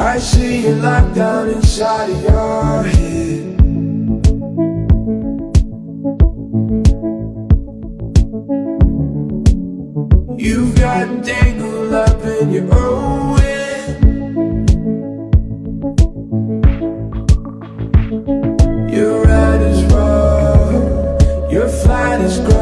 I see you locked down inside of your head. You've got tangled up in your own way Your ride is wrong, your flight is gone